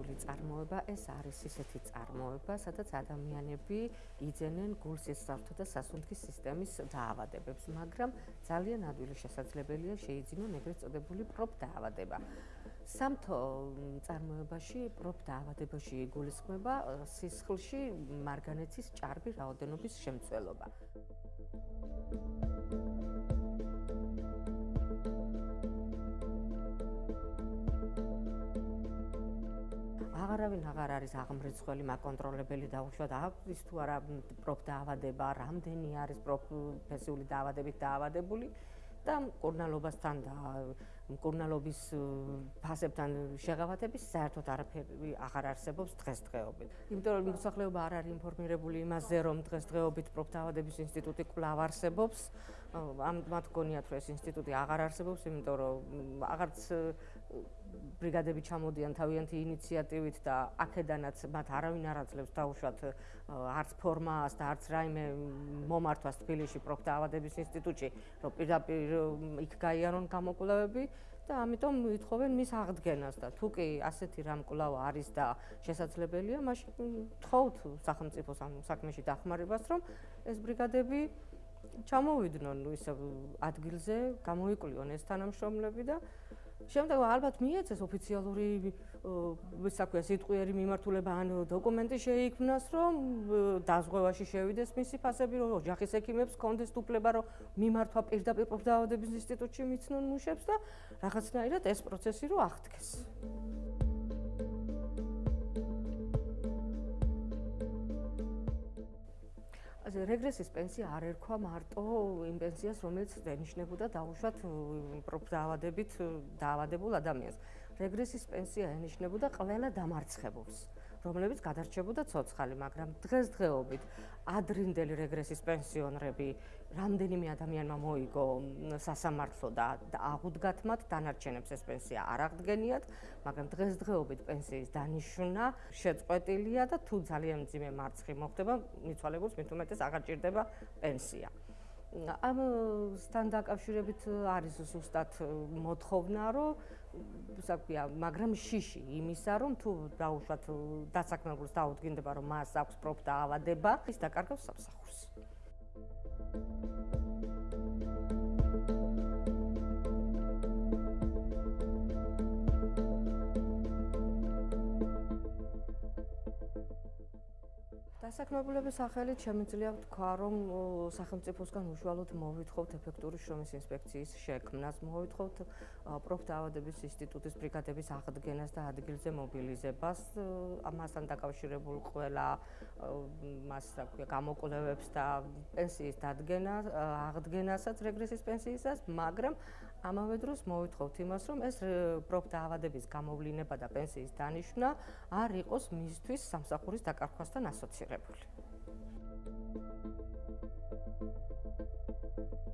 პროფესიული წარმოება ეს არის ისეთი წარმოება, სადაც ადამიანები იძენენ გულსისხლთო და სასუნთქის სისტემის დაავადებებს, მაგრამ ძალიან ადვილი შესაძლებელია შეიძინონ ეგრეთ წოდებული პროფ დაავადება. სამთო წარმოებაში პროფ დაავადებაში იგულისხმება სისხლში მარგანეცის ჭარბი რაოდენობის შემცველობა. აღარავინ აღარ არის აღმრიცხველი მაკონტროლებელი და უშუალოდ აქვს თუ არა პროფ დაავადება, რამდენი არის პროფესიული დაავადებით დაავადებული და კურნალობასთან და კურნალობის ფასებთან შეღავათების საერთოდ არაფერი აღარ არსებობს დღესდღეობით. იმიტომ რომ მოსახლეობა არ არის ინფორმირებული იმაზე, რომ დღესდღეობით პროფ დაავადების ინსტიტუტი კვლავ არსებობს. ამ მათ გონიათ რომ ეს ინსტიტუტი აღარ არსებობს, იმიტომ რომ აღარც ბრიგადები ჩამოდიან თავიანთი ინიციატივით და აქედანაც მათ არავინ არ აძლევს დაუშვათ არც ფორმას და არც რაიმე მომართვას თბილისში პროფტაავადების ინსტიტუტში, რომ პირდაპირ იქ გაიარონ გამოკვლევები და ამიტომ ვითხოვენ მის აღდგენას და თუ კი ასეთი რამ კვლავ არის და შესაძლებელია, მაშინ თხოვთ სახელმწიფო საქმეში დახმარებას, რომ ეს ბრიგადები ჩამოვიდნენ ისე ადგილზე, გამოიკვლიონ ეს თანამშრომლები და შემდეგ ალბათ მიეცეს ოფიციალური ვისაქვია სიტყვიერი მიმართულება ან დოკუმენტი შეიქმნას რომ დაზღვევაში შევიდეს მისი ფასები რომ ოჯახის ექიმებს კონდეს უფლება რომ მიმართვა პირდაპირ პროფდაავადების ინსტიტუტში მიცნონ მუშებს და რაღაცნაირად ეს პროცესი რო აღდგეს. რეგრესის პენსია არ ერქვა მარტო იმ პენსიას, რომელიც ენიშნებოდა დაუშვათ პროფდაავადებით დაავადებულ ადამიანს. რეგრესის პენსია ენიშნებოდა ყველა დამარცხებულს. რომლებიც გადარჩებოდა ცოცხალი, მაგრამ დღესდღეობით ადრინდელი რეგრესის პენსიონრები რამდენიმე ადამიანმა მოიგო სასამართლო და აღუდგათ მათ დანარჩენებს ეს პენსია არ აღდგენიათ, მაგრამ დღესდღეობით პენსიის დანიშნა შეწყვეტილია და თუ ძალიან მძიმე მარცხი მოხდება, მიცვალებულს მით უმეტეს აღარ ჭირდება პენსია. ამ სთან დაკავშირებით არის ზუსტად მოთხოვნა, რომ საქმეა, მაგრამ შიში იმისა, რომ თუ დაუშვათ დასაქმებულს დაუდგინდება, რომ მას აქვს პროფტა ავადება, ის დაკარგავს სამსახურს. დასაქმებულების სახელით შემიძლია ვთქვა, რომ სახელმწიფოსგან უშუალოდ მოვითხოვთ ეფექტური შრომის ინსპექციის შექმნას, მოვითხოვთ პროფდაავადების ინსტიტუტის ბრიგადების აღდგენას და ადგილზე მობილიზებას, ამასთან დაკავშირებულ ყველა მას რა ქვია, გამოკვლევებს და პენსიის დადგენას, აღდგენასაც რეგრესის პენსიისას, მაგრამ ამავე დროს მოვითხოვთ იმას, რომ ეს პროფდაავადების გამოვლინება და პენსიის დანიშნა არ იყოს მისთვის სამსახურის დაკარგვასთან ასოცირებული. la poule.